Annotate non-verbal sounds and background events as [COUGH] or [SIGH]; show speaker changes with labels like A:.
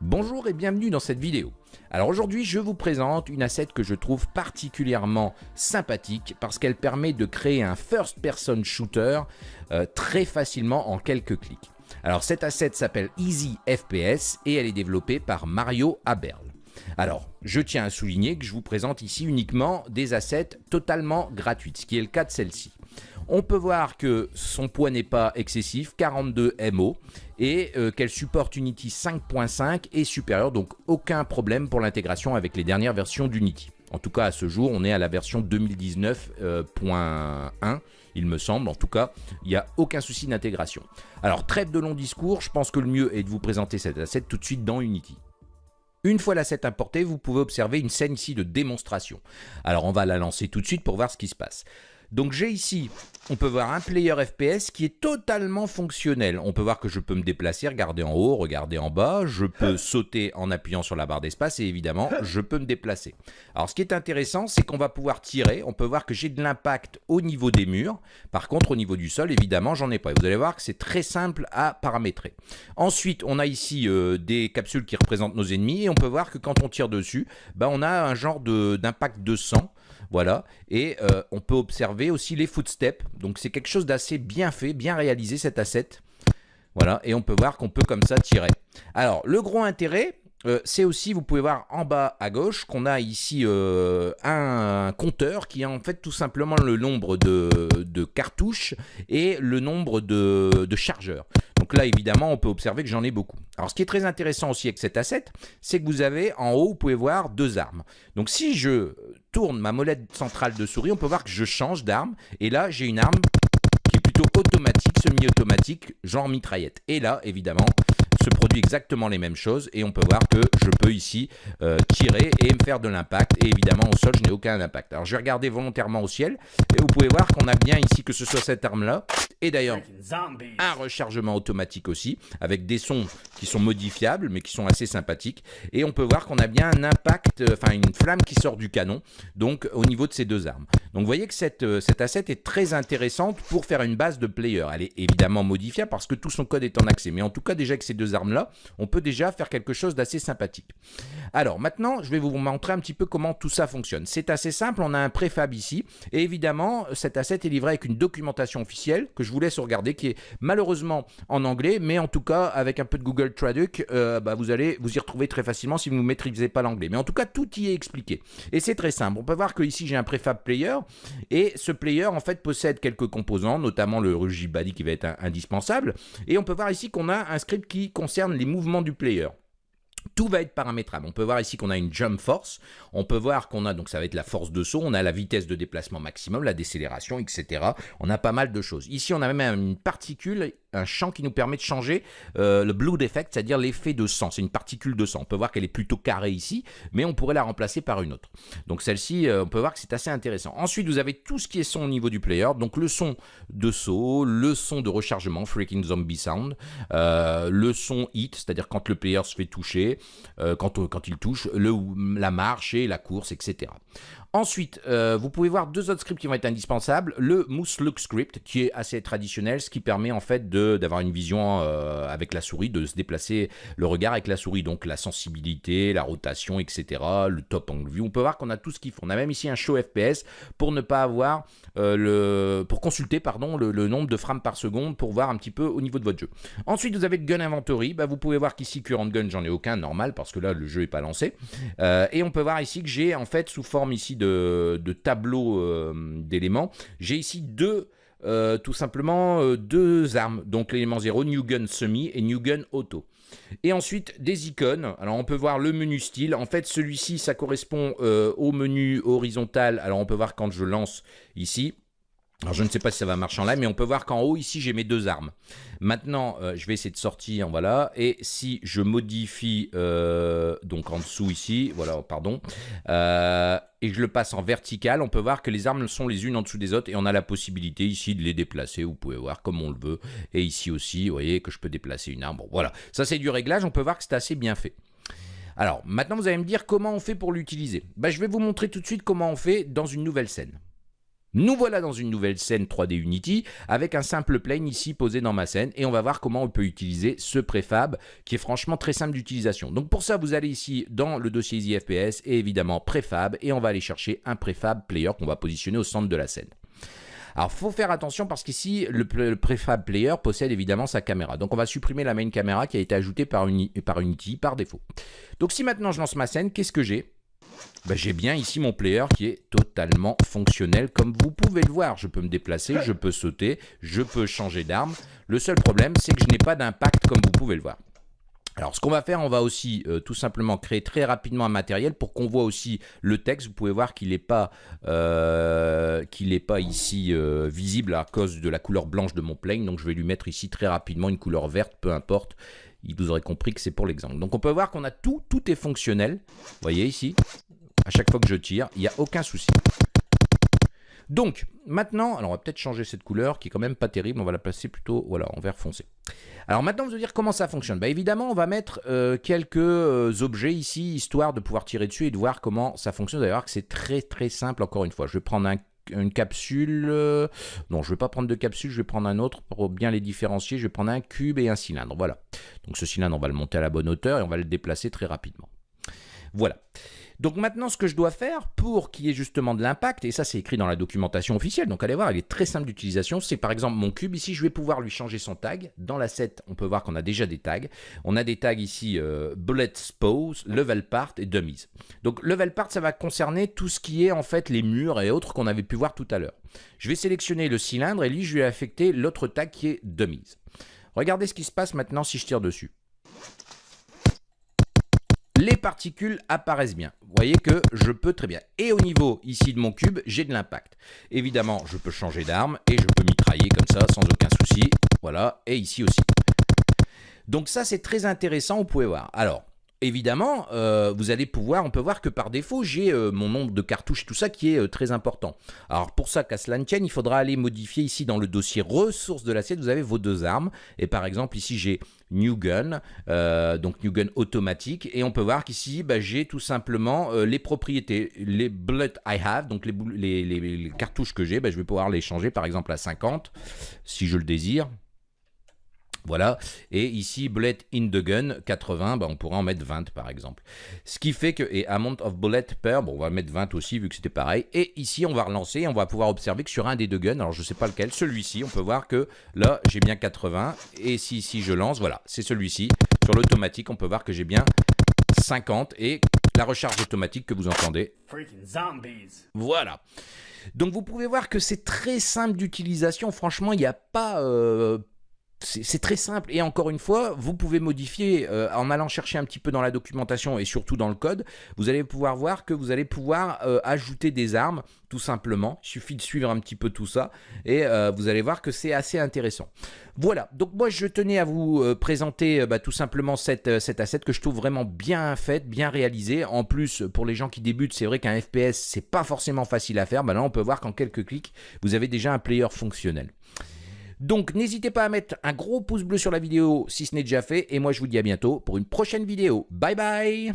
A: Bonjour et bienvenue dans cette vidéo. Alors aujourd'hui je vous présente une asset que je trouve particulièrement sympathique parce qu'elle permet de créer un first person shooter euh, très facilement en quelques clics. Alors cette asset s'appelle Easy FPS et elle est développée par Mario Aberl. Alors, je tiens à souligner que je vous présente ici uniquement des assets totalement gratuites, ce qui est le cas de celle-ci. On peut voir que son poids n'est pas excessif, 42 MO, et euh, qu'elle supporte Unity 5.5 et supérieur, donc aucun problème pour l'intégration avec les dernières versions d'Unity. En tout cas, à ce jour, on est à la version 2019.1, euh, il me semble. En tout cas, il n'y a aucun souci d'intégration. Alors, trêve de long discours, je pense que le mieux est de vous présenter cette asset tout de suite dans Unity. Une fois l'asset importé, vous pouvez observer une scène ici de démonstration. Alors, on va la lancer tout de suite pour voir ce qui se passe. Donc j'ai ici, on peut voir un player FPS qui est totalement fonctionnel. On peut voir que je peux me déplacer, regarder en haut, regarder en bas. Je peux [LAUGHS] sauter en appuyant sur la barre d'espace et évidemment, [LAUGHS] je peux me déplacer. Alors ce qui est intéressant, c'est qu'on va pouvoir tirer. On peut voir que j'ai de l'impact au niveau des murs. Par contre, au niveau du sol, évidemment, j'en ai pas. vous allez voir que c'est très simple à paramétrer. Ensuite, on a ici euh, des capsules qui représentent nos ennemis et on peut voir que quand on tire dessus, bah, on a un genre d'impact de, de sang. Voilà, et euh, on peut observer aussi les footsteps. Donc c'est quelque chose d'assez bien fait, bien réalisé cet asset. Voilà, et on peut voir qu'on peut comme ça tirer. Alors, le gros intérêt, euh, c'est aussi, vous pouvez voir en bas à gauche, qu'on a ici euh, un compteur qui est en fait tout simplement le nombre de, cartouches et le nombre de, chargeurs. Donc là, évidemment, on peut observer que j'en ai beaucoup. Alors, ce qui est très intéressant aussi avec cet asset, c'est que vous avez en haut, vous pouvez voir deux armes. Donc, si je tourne ma molette centrale de souris, on peut voir que je change d'arme. Et là, j'ai une arme qui est plutôt automatique, semi-automatique, genre mitraillette. Et là, évidemment, se produit exactement les mêmes choses et on peut voir que je peux ici euh, tirer et me faire de l'impact et évidemment au sol je n'ai aucun impact. Alors je vais regarder volontairement au ciel et vous pouvez voir qu'on a bien ici que ce soit cette arme là et d'ailleurs un rechargement automatique aussi avec des sons qui sont modifiables mais qui sont assez sympathiques et on peut voir qu'on a bien un impact, euh, enfin une flamme qui sort du canon donc au niveau de ces deux armes. Donc vous voyez que cette, euh, cette asset est très intéressante pour faire une base de player. Elle est évidemment modifiable parce que tout son code est en accès mais en tout cas déjà avec ces deux armes-là, on peut déjà faire quelque chose d'assez sympathique. Alors maintenant, je vais vous montrer un petit peu comment tout ça fonctionne. C'est assez simple, on a un préfab ici, et évidemment, cet asset est livré avec une documentation officielle que je vous laisse regarder, qui est malheureusement en anglais, mais en tout cas, avec un peu de Google Traduc, euh, bah, vous allez vous y retrouver très facilement si vous ne maîtrisez pas l'anglais. Mais en tout cas, tout y est expliqué. Et c'est très simple. On peut voir que ici, j'ai un préfab player, et ce player, en fait, possède quelques composants, notamment le Body qui va être indispensable, et on peut voir ici qu'on a un script qui concerne les mouvements du player. Tout va être paramétrable. On peut voir ici qu'on a une jump force. On peut voir qu'on a, donc ça va être la force de saut. On a la vitesse de déplacement maximum, la décélération, etc. On a pas mal de choses. Ici, on a même une particule un champ qui nous permet de changer euh, le blood effect, c'est-à-dire l'effet de sang. C'est une particule de sang. On peut voir qu'elle est plutôt carrée ici, mais on pourrait la remplacer par une autre. Donc celle-ci, euh, on peut voir que c'est assez intéressant. Ensuite, vous avez tout ce qui est son au niveau du player. Donc le son de saut, le son de rechargement, Freaking Zombie Sound, euh, le son hit, c'est-à-dire quand le player se fait toucher, quand, quand il touche, le, la marche et la course, etc. Ensuite, vous pouvez voir deux autres scripts qui vont être indispensables. Le Moose Look Script, qui est assez traditionnel, ce qui permet en fait d'avoir une vision euh, avec la souris, de se déplacer le regard avec la souris. Donc la sensibilité, la rotation, etc. Le top angle view. On peut voir qu'on a tout ce qu'il faut. On a même ici un show FPS pour ne pas avoir euh, le... pour consulter pardon, le, nombre de frames par seconde pour voir un petit peu au niveau de votre jeu. Ensuite, vous avez le Gun Inventory. Bah, vous pouvez voir qu'ici, Current Gun, j'en ai aucun, normal, parce que là, le jeu n'est pas lancé. et on peut voir ici que j'ai en fait sous forme ici de, tableaux euh, d'éléments, j'ai ici deux euh, tout simplement euh, deux armes, donc l'élément 0, New Gun Semi et New Gun Auto. Et ensuite des icônes, alors on peut voir le menu style, en fait celui-ci ça correspond au menu horizontal, alors on peut voir quand je lance ici, alors je ne sais pas si ça va marcher en live, mais on peut voir qu'en haut ici j'ai mes deux armes. Maintenant euh, je vais essayer de sortir, voilà, et si je modifie euh, donc en dessous ici, voilà, pardon, euh, et je le passe en vertical, on peut voir que les armes sont les unes en dessous des autres et on a la possibilité ici de les déplacer, vous pouvez voir comme on le veut, et ici aussi, vous voyez que je peux déplacer une arme, bon voilà, ça c'est du réglage, on peut voir que c'est assez bien fait. Alors maintenant vous allez me dire comment on fait pour l'utiliser. Bah, je vais vous montrer tout de suite comment on fait dans une nouvelle scène. Nous voilà dans une nouvelle scène 3D Unity avec un simple plane ici posé dans ma scène et on va voir comment on peut utiliser ce préfab qui est franchement très simple d'utilisation. Donc pour ça, vous allez ici dans le dossier Easy FPS et évidemment préfab et on va aller chercher un préfab player qu'on va positionner au centre de la scène. Alors, faut faire attention parce qu'ici, le, préfab player possède évidemment sa caméra. Donc, on va supprimer la main caméra qui a été ajoutée par Unity par défaut. Donc, si maintenant je lance ma scène, qu'est-ce que j'ai? Ben, j'ai bien ici mon player qui est totalement fonctionnel comme vous pouvez le voir. Je peux me déplacer, je peux sauter, je peux changer d'arme. Le seul problème, c'est que je n'ai pas d'impact comme vous pouvez le voir. Alors ce qu'on va faire, on va aussi euh, tout simplement créer très rapidement un matériel pour qu'on voit aussi le texte. Vous pouvez voir qu'il n'est pas, euh, pas ici euh, visible à cause de la couleur blanche de mon plane. Donc je vais lui mettre ici très rapidement une couleur verte, peu importe. Il vous aurait compris que c'est pour l'exemple. Donc on peut voir qu'on a tout, tout est fonctionnel. Vous voyez ici, à chaque fois que je tire, il n'y a aucun souci. Donc, maintenant, alors on va peut-être changer cette couleur qui est quand même pas terrible, on va la placer plutôt voilà, en vert foncé. Alors maintenant, vous allez dire comment ça fonctionne. Bah, évidemment, on va mettre euh, quelques euh, objets ici, histoire de pouvoir tirer dessus et de voir comment ça fonctionne. Voir que c'est très très simple, encore une fois. Je vais prendre une capsule. Euh, non, je ne vais pas prendre de capsule, je vais prendre un autre pour bien les différencier. Je vais prendre un cube et un cylindre. Voilà. Donc ce cylindre, on va le monter à la bonne hauteur et on va le déplacer très rapidement. Voilà. Donc maintenant, ce que je dois faire pour qu'il y ait justement de l'impact, et ça c'est écrit dans la documentation officielle, donc allez voir, il est très simple d'utilisation, c'est par exemple mon cube, ici je vais pouvoir lui changer son tag. Dans l'asset, on peut voir qu'on a déjà des tags. On a des tags ici, euh, Bullet Spose, Level Part et Dummies. Donc Level Part, ça va concerner tout ce qui est en fait les murs et autres qu'on avait pu voir tout à l'heure. Je vais sélectionner le cylindre et lui je vais affecter l'autre tag qui est Dummies. Regardez ce qui se passe maintenant si je tire dessus les particules apparaissent bien. Vous voyez que je peux très bien. Et au niveau ici de mon cube, j'ai de l'impact. Évidemment, je peux changer d'arme et je peux mitrailler comme ça sans aucun souci. Voilà, et ici aussi. Donc ça, c'est très intéressant, vous pouvez voir. Alors, évidemment, euh, vous allez pouvoir, on peut voir que par défaut, j'ai euh, mon nombre de cartouches tout ça qui est euh, très important. Alors pour ça, qu'à cela ne tienne, il faudra aller modifier ici dans le dossier ressources de l'assiette, vous avez vos deux armes. Et par exemple, ici j'ai New Gun, donc New Gun automatique. Et on peut voir qu'ici, bah, j'ai tout simplement les propriétés, les bullets I have, donc les, cartouches que j'ai, bah, je vais pouvoir les changer par exemple à 50, si je le désire. Voilà, et ici, bullet in the gun, 80, bah, on pourra en mettre 20 par exemple. Ce qui fait que, et amount of bullet per, bon, on va mettre 20 aussi vu que c'était pareil. Et ici, on va relancer, on va pouvoir observer que sur un des deux guns, alors je ne sais pas lequel, celui-ci, on peut voir que là, j'ai bien 80. Et si, si je lance, voilà, c'est celui-ci. Sur l'automatique, on peut voir que j'ai bien 50 et la recharge automatique que vous entendez. Voilà. Donc vous pouvez voir que c'est très simple d'utilisation. Franchement, il n'y a pas... Euh, c'est très simple et encore une fois, vous pouvez modifier euh, en allant chercher un petit peu dans la documentation et surtout dans le code, vous allez pouvoir voir que vous allez pouvoir euh, ajouter des armes tout simplement. Il suffit de suivre un petit peu tout ça et euh, vous allez voir que c'est assez intéressant. Voilà, donc moi je tenais à vous présenter bah, tout simplement cette, asset que je trouve vraiment bien faite, bien réalisée. En plus, pour les gens qui débutent, c'est vrai qu'un FPS c'est pas forcément facile à faire. Bah, là on peut voir qu'en quelques clics, vous avez déjà un player fonctionnel. Donc n'hésitez pas à mettre un gros pouce bleu sur la vidéo si ce n'est déjà fait. Et moi je vous dis à bientôt pour une prochaine vidéo. Bye bye